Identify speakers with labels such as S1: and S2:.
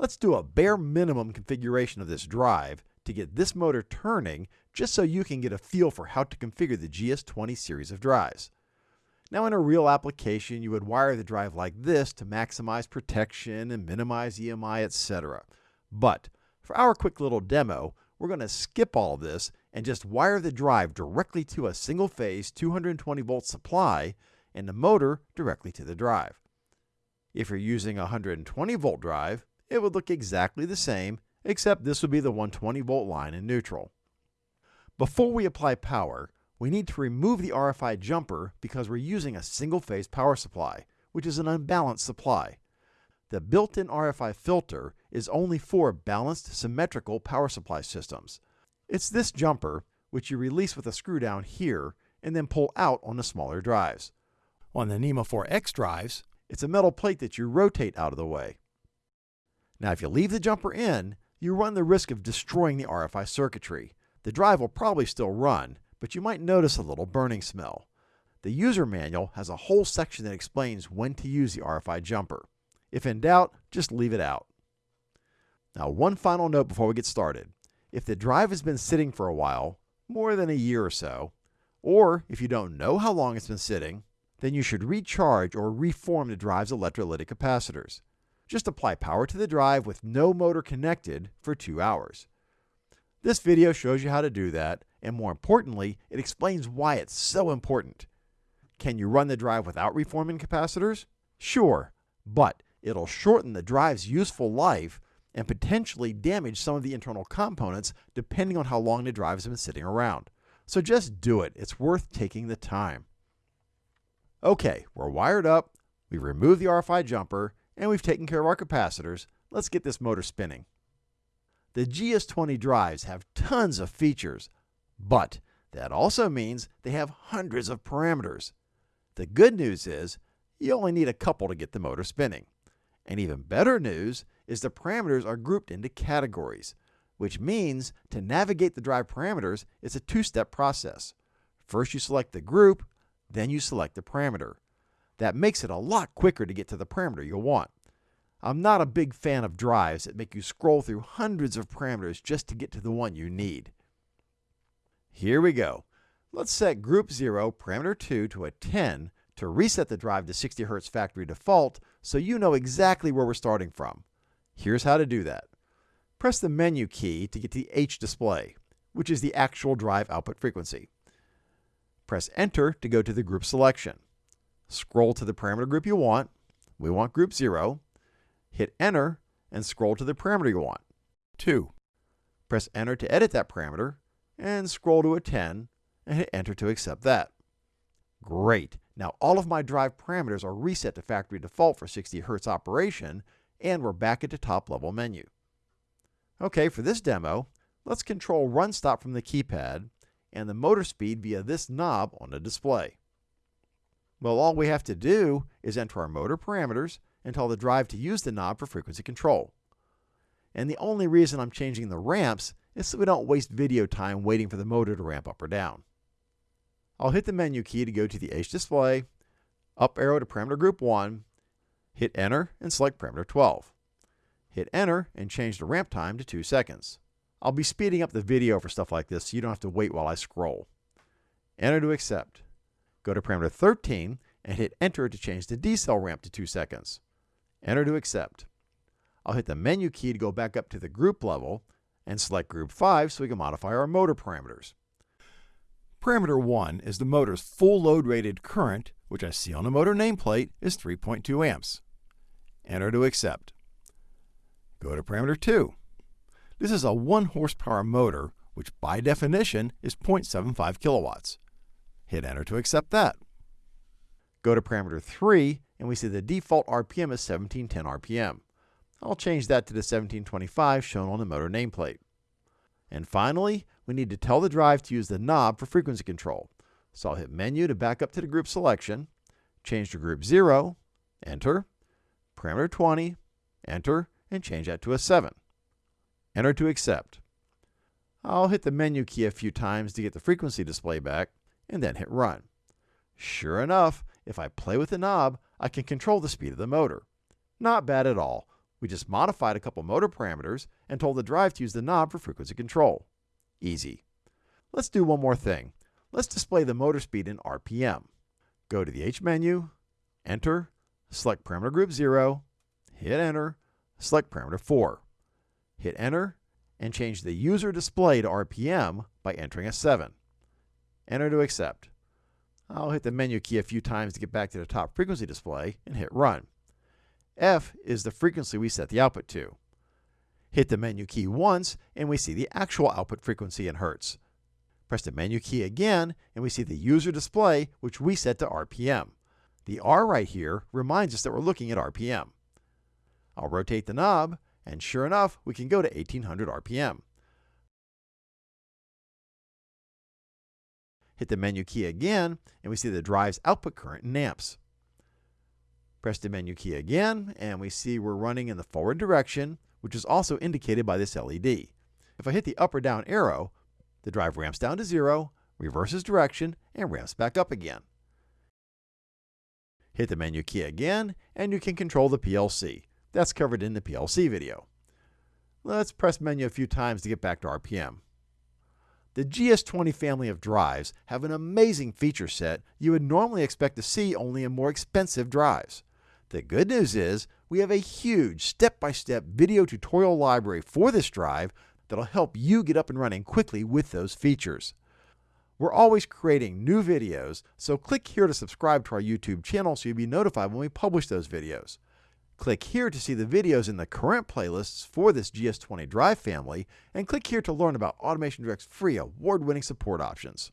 S1: Let's do a bare minimum configuration of this drive to get this motor turning just so you can get a feel for how to configure the GS20 series of drives. Now in a real application, you would wire the drive like this to maximize protection and minimize EMI, etc. But for our quick little demo, we're going to skip all this and just wire the drive directly to a single phase 220 volt supply and the motor directly to the drive. If you're using a 120 volt drive, it would look exactly the same, except this would be the 120 volt line in neutral. Before we apply power, we need to remove the RFI jumper because we're using a single phase power supply, which is an unbalanced supply. The built-in RFI filter is only for balanced symmetrical power supply systems. It's this jumper, which you release with a screw down here and then pull out on the smaller drives. On the NEMA 4X drives, it's a metal plate that you rotate out of the way. Now if you leave the jumper in, you run the risk of destroying the RFI circuitry. The drive will probably still run, but you might notice a little burning smell. The user manual has a whole section that explains when to use the RFI jumper. If in doubt, just leave it out. Now one final note before we get started. If the drive has been sitting for a while, more than a year or so, or if you don't know how long it's been sitting, then you should recharge or reform the drive's electrolytic capacitors. Just apply power to the drive with no motor connected for two hours. This video shows you how to do that, and more importantly, it explains why it's so important. Can you run the drive without reforming capacitors? Sure, but it'll shorten the drive's useful life and potentially damage some of the internal components depending on how long the drive has been sitting around. So just do it. It's worth taking the time. Okay, we're wired up, we've removed the RFI jumper, and we've taken care of our capacitors. Let's get this motor spinning. The GS20 drives have tons of features, but that also means they have hundreds of parameters. The good news is you only need a couple to get the motor spinning. And even better news is the parameters are grouped into categories, which means to navigate the drive parameters, it's a two-step process. First you select the group, then you select the parameter. That makes it a lot quicker to get to the parameter you'll want. I'm not a big fan of drives that make you scroll through hundreds of parameters just to get to the one you need. Here we go. Let's set group 0, parameter 2 to a 10 to reset the drive to 60 Hz factory default so you know exactly where we're starting from. Here's how to do that. Press the menu key to get to the H display, which is the actual drive output frequency. Press enter to go to the group selection. Scroll to the parameter group you want. We want group 0 hit enter, and scroll to the parameter you want. 2. Press enter to edit that parameter, and scroll to a 10, and hit enter to accept that. Great. Now all of my drive parameters are reset to factory default for 60 Hz operation, and we're back at the top level menu. Okay, for this demo, let's control run stop from the keypad and the motor speed via this knob on the display. Well, all we have to do is enter our motor parameters and tell the drive to use the knob for frequency control. And the only reason I'm changing the ramps is so we don't waste video time waiting for the motor to ramp up or down. I'll hit the menu key to go to the H display, up arrow to parameter group 1, hit enter and select parameter 12. Hit enter and change the ramp time to 2 seconds. I'll be speeding up the video for stuff like this so you don't have to wait while I scroll. Enter to accept. Go to parameter 13 and hit enter to change the decel ramp to 2 seconds. Enter to accept. I'll hit the menu key to go back up to the group level and select group 5 so we can modify our motor parameters. Parameter 1 is the motor's full load rated current, which I see on the motor nameplate is 3.2 amps. Enter to accept. Go to parameter 2. This is a 1 horsepower motor, which by definition is 0.75 kilowatts. Hit enter to accept that. Go to parameter 3 and we see the default RPM is 1710 RPM. I'll change that to the 1725 shown on the motor nameplate. And finally, we need to tell the drive to use the knob for frequency control. So I'll hit menu to back up to the group selection, change to group 0, enter, parameter 20, enter, and change that to a 7. Enter to accept. I'll hit the menu key a few times to get the frequency display back, and then hit run. Sure enough, if I play with the knob, I can control the speed of the motor. Not bad at all. We just modified a couple motor parameters and told the drive to use the knob for frequency control. Easy. Let's do one more thing. Let's display the motor speed in RPM. Go to the H menu, enter, select parameter group 0, hit enter, select parameter 4. Hit enter and change the user display to RPM by entering a 7. Enter to accept. I'll hit the menu key a few times to get back to the top frequency display and hit run. F is the frequency we set the output to. Hit the menu key once and we see the actual output frequency in Hertz. Press the menu key again and we see the user display which we set to RPM. The R right here reminds us that we're looking at RPM. I'll rotate the knob and sure enough we can go to 1800 RPM. Hit the menu key again and we see the drive's output current in amps. Press the menu key again, and we see we're running in the forward direction, which is also indicated by this LED. If I hit the up or down arrow, the drive ramps down to zero, reverses direction, and ramps back up again. Hit the menu key again, and you can control the PLC. That's covered in the PLC video. Let's press menu a few times to get back to RPM. The GS20 family of drives have an amazing feature set you would normally expect to see only in more expensive drives. The good news is we have a huge step-by-step video tutorial library for this drive that'll help you get up and running quickly with those features. We're always creating new videos, so click here to subscribe to our YouTube channel so you'll be notified when we publish those videos. Click here to see the videos in the current playlists for this GS20 drive family, and click here to learn about Automation Direct's free award-winning support options.